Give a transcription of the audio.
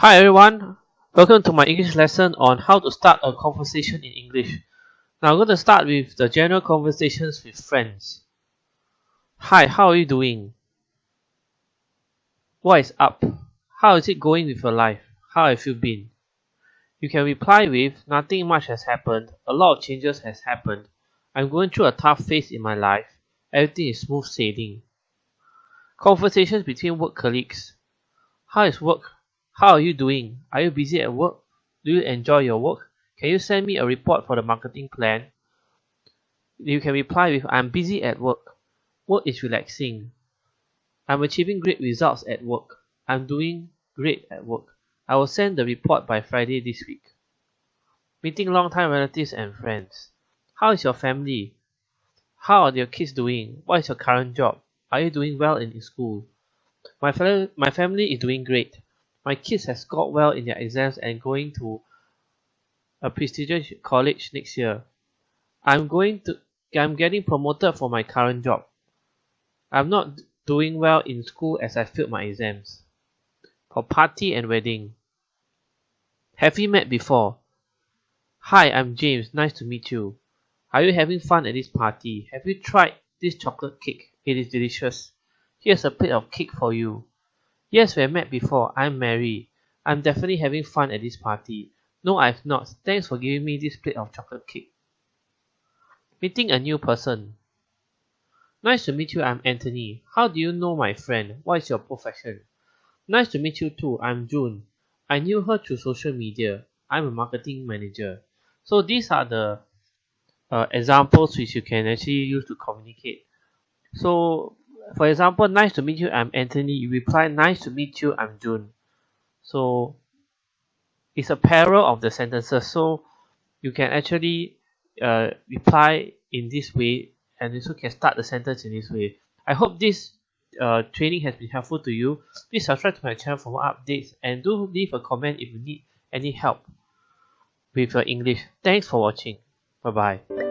Hi everyone, welcome to my English lesson on how to start a conversation in English. Now I'm going to start with the general conversations with friends. Hi, how are you doing? What is up? How is it going with your life? How have you been? You can reply with nothing much has happened, a lot of changes has happened. I'm going through a tough phase in my life. Everything is smooth sailing. Conversations between work colleagues. How is work? How are you doing? Are you busy at work? Do you enjoy your work? Can you send me a report for the marketing plan? You can reply with I'm busy at work. Work is relaxing. I'm achieving great results at work. I'm doing great at work. I will send the report by Friday this week. Meeting long-time relatives and friends. How is your family? How are your kids doing? What is your current job? Are you doing well in school? My, fa- my family is doing great. My kids have scored well in their exams and going to a prestigious college next year. I'm going to I'm getting promoted for my current job. I'm not doing well in school as I failed my exams. For party and wedding. Have we met before? Hi, I'm James. Nice to meet you. Are you having fun at this party? Have you tried this chocolate cake? It is delicious. Here's a plate of cake for you. Yes, we have met before. I'm Mary. I'm definitely having fun at this party. No, I've not. Thanks for giving me this plate of chocolate cake. Meeting a new person. Nice to meet you. I'm Anthony. How do you know my friend? What is your profession? Nice to meet you too. I'm June. I knew her through social media. I'm a marketing manager. So these are the uh, examples which you can actually use to communicate. So for example, nice to meet you, I'm Anthony. You reply, nice to meet you, I'm June. So it's a parallel of the sentences. So you can actually uh, reply in this way and also can start the sentence in this way. I hope this uh, training has been helpful to you. Please subscribe to my channel for more updates and do leave a comment if you need any help with your English. Thanks for watching. Bye bye.